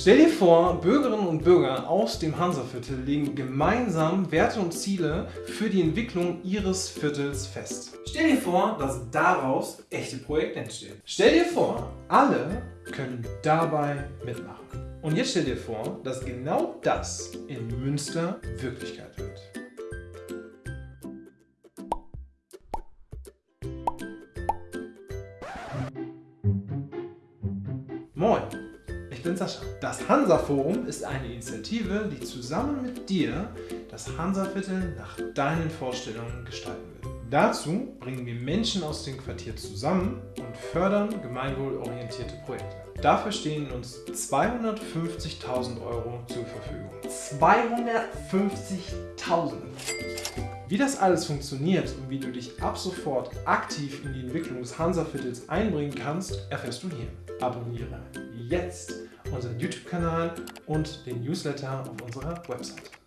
Stell dir vor, Bürgerinnen und Bürger aus dem Hansaviertel legen gemeinsam Werte und Ziele für die Entwicklung ihres Viertels fest. Stell dir vor, dass daraus echte Projekte entstehen. Stell dir vor, alle können dabei mitmachen. Und jetzt stell dir vor, dass genau das in Münster Wirklichkeit wird. Moin, ich bin Sascha. Das Hansa-Forum ist eine Initiative, die zusammen mit dir das Hansaviertel nach deinen Vorstellungen gestalten will. Dazu bringen wir Menschen aus dem Quartier zusammen und fördern gemeinwohlorientierte Projekte. Dafür stehen uns 250.000 Euro zur Verfügung. 250.000. Wie das alles funktioniert und wie du dich ab sofort aktiv in die Entwicklung des Hansaviertels einbringen kannst, erfährst du hier. Abonniere jetzt unseren YouTube-Kanal und den Newsletter auf unserer Website.